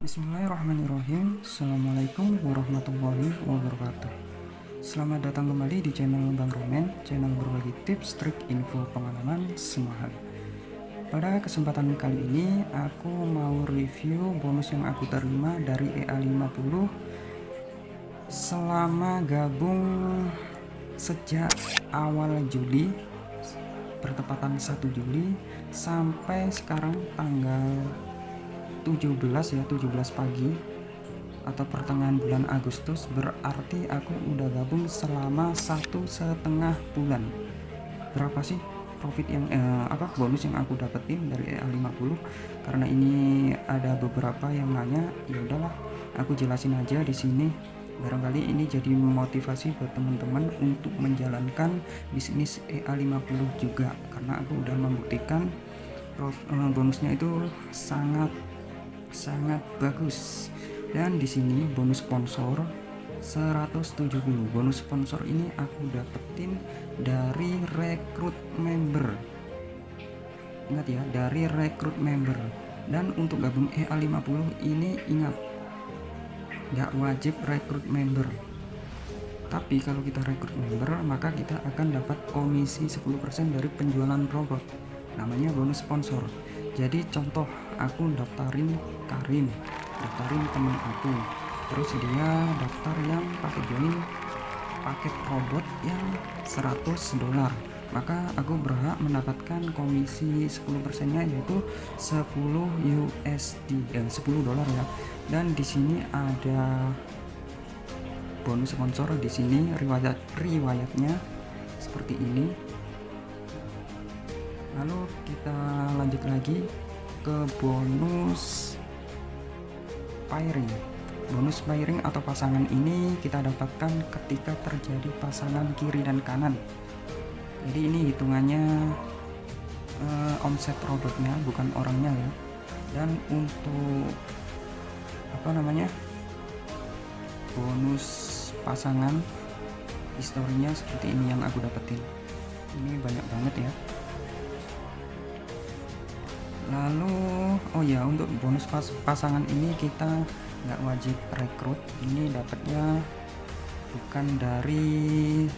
Bismillahirrahmanirrahim. Assalamualaikum warahmatullahi wabarakatuh. Selamat datang kembali di channel Bang Romen Channel berbagi tips, trik, info, pengalaman semua hal Pada kesempatan kali ini Aku mau review bonus yang aku terima dari EA50 Selama gabung sejak awal Juli Bertepatan 1 Juli Sampai sekarang tanggal 17 ya 17 pagi atau pertengahan bulan Agustus berarti aku udah gabung selama satu setengah bulan. Berapa sih profit yang eh, apa bonus yang aku dapetin dari EA50 karena ini ada beberapa yang nanya ya udahlah aku jelasin aja di sini. Barangkali ini jadi motivasi buat teman-teman untuk menjalankan bisnis EA50 juga karena aku udah membuktikan eh, bonusnya itu sangat sangat bagus. Dan di sini bonus sponsor 170 bonus sponsor ini aku dapetin dari rekrut member. Ingat ya dari rekrut member. Dan untuk gabung EA50 ini ingat nggak wajib rekrut member. Tapi kalau kita rekrut member maka kita akan dapat komisi 10% dari penjualan robot. Namanya bonus sponsor. Jadi contoh aku daftarin Karim daftarin temen aku. Terus dia daftar yang pakai join paket robot yang 100 dolar. Maka aku berhak mendapatkan komisi 10% nya yaitu 10 USD dan 10 dolar ya. Dan di sini ada bonus sponsor di sini riwayat riwayatnya seperti ini. Lalu kita lanjut lagi ke bonus pairing. Bonus pairing atau pasangan ini kita dapatkan ketika terjadi pasangan kiri dan kanan. Jadi ini hitungannya uh, omset robotnya bukan orangnya ya. Dan untuk apa namanya bonus pasangan historinya seperti ini yang aku dapetin. Ini banyak banget ya oh ya untuk bonus pas pasangan ini kita nggak wajib rekrut. Ini dapatnya bukan dari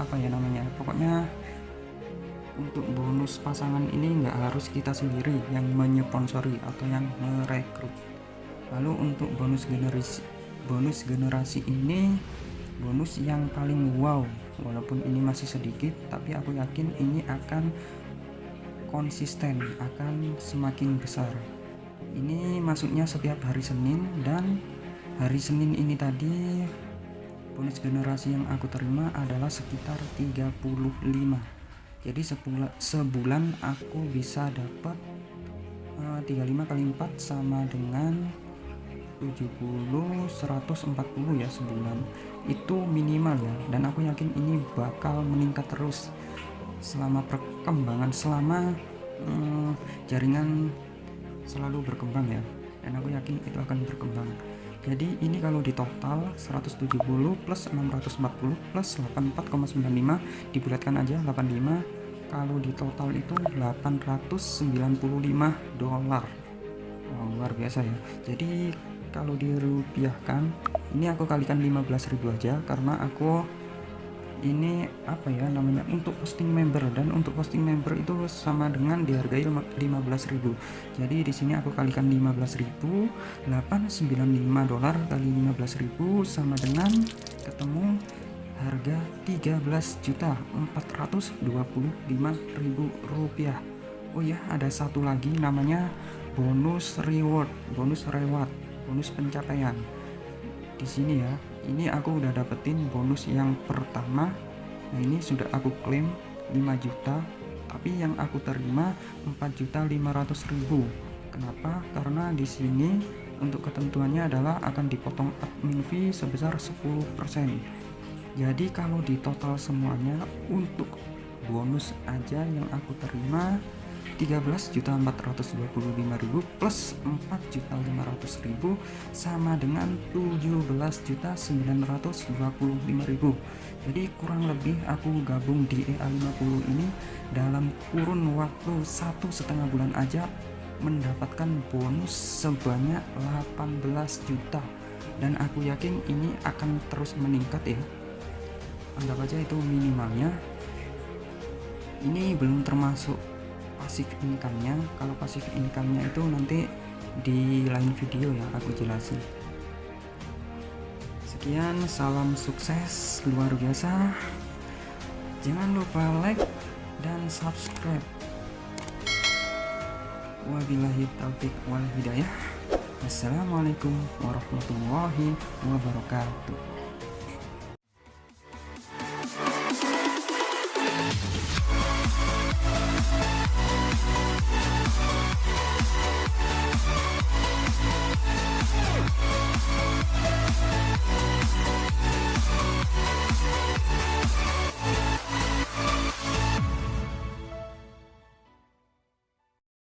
apa ya namanya pokoknya untuk bonus pasangan ini nggak harus kita sendiri yang menyponsori atau yang merekrut. Lalu untuk bonus generasi bonus generasi ini bonus yang paling wow walaupun ini masih sedikit tapi aku yakin ini akan konsisten akan semakin besar. Ini masuknya setiap hari Senin dan hari Senin ini tadi bonus generasi yang aku terima adalah sekitar 35 jadi sebulan, sebulan aku bisa dapat uh, 35 kali 4 sama dengan 70 140 ya sebulan. Itu minimal ya dan aku yakin ini bakal meningkat terus selama perkembangan selama hmm, jaringan selalu berkembang ya. Dan aku yakin itu akan berkembang. Jadi ini kalau di total 170 plus 640 plus 84,95 dibulatkan aja 85 kalau di total itu 895 dolar. Wow, luar biasa ya. Jadi kalau dirupiahkan ini aku kalikan 15.000 aja karena aku ini apa ya namanya untuk posting member. Dan untuk posting member itu sama dengan dihargai 15.000 jadi di sini aku kalikan 15.000 895 dolar kali 15.000 sama dengan ketemu harga 13 juta 425 ribu rupiah. Oh ya ada satu lagi namanya bonus reward bonus reward bonus pencapaian. Di sini ya ini aku udah dapetin bonus yang pertama. Nah ini sudah aku klaim 5 juta. Tapi yang aku terima 4 juta 500 ribu. Kenapa? Karena di sini untuk ketentuannya adalah akan dipotong admin fee sebesar 10% jadi kalau di total semuanya untuk bonus aja yang aku terima 13.425.000 plus 4.500.000 sama dengan 17.925.000 jadi kurang lebih aku gabung di EA50 ini dalam kurun waktu satu setengah bulan aja mendapatkan bonus sebanyak 18 juta. Dan aku yakin ini akan terus meningkat ya. Anggap aja itu minimalnya. Ini belum termasuk pasif income-nya. Kalau pasif income-nya itu nanti di lain video ya aku jelasin. Sekian salam sukses luar biasa. Jangan lupa like dan subscribe. Wabillahi taufik wal hidayah. Assalamualaikum warahmatullahi wabarakatuh